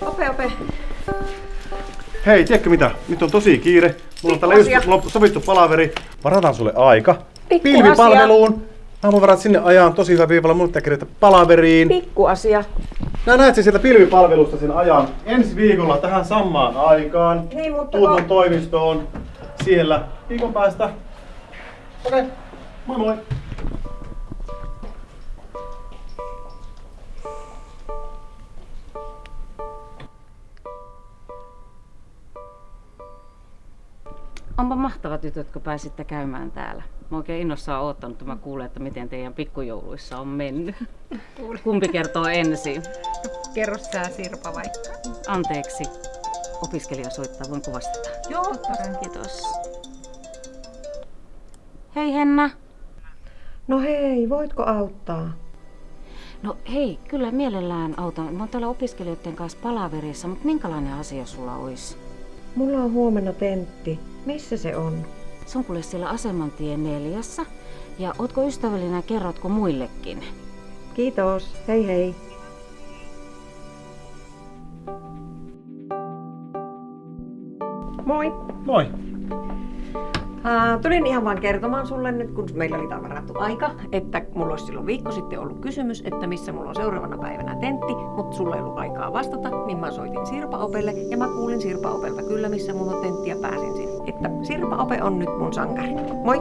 Ope, ope. Hei, tiedätkö mitä? Nyt on tosi kiire. Mulla on täällä just sovittu palaveri. Varataan sulle aika. Pikkuasia. Pilvipalveluun. Aamuvarat sinne ajan. Tosi hyvä viivalla. Mun pitää palaveriin. Pikkuasia. Nää näet sen sieltä pilvipalvelusta sen ajan. Ensi viikolla tähän samaan aikaan. Niin, mutta Tuut mun toimistoon. Siellä. Viikon päästä. Okei. Okay. Moi moi. Onpa mahtava tytöt, kun pääsitte käymään täällä. Mä oikein innossaan oottanut, että mä kuulen, että miten teidän pikkujouluissa on mennyt. Kumpi kertoo ensin? Kerro sä Sirpa vaikka. Anteeksi. Opiskelija soittaa, voinko vastata? Joo, Kiitos. Hei Henna. No hei, voitko auttaa? No hei, kyllä mielellään autan. Mä oon täällä opiskelijoiden kanssa palaverissa, mutta minkälainen asia sulla olisi? Mulla on huomenna tentti. Missä se on? Se on kuule siellä Asemantien neljässä. Ja ootko ystävällinen ja kerrotko muillekin? Kiitos. Hei hei. Moi. Moi. Uh, tulin ihan vaan kertomaan sulle nyt, kun meillä oli tämä varattu aika, että mulla olisi silloin viikko sitten ollut kysymys, että missä mulla on seuraavana päivänä tentti, mutta sulla ei ollut aikaa vastata, niin mä soitin Sirpa Opelle ja mä kuulin Sirpa Opelta kyllä, missä mulla on tentti ja pääsin sinne. Että Sirpa Ope on nyt mun sankari. Moi!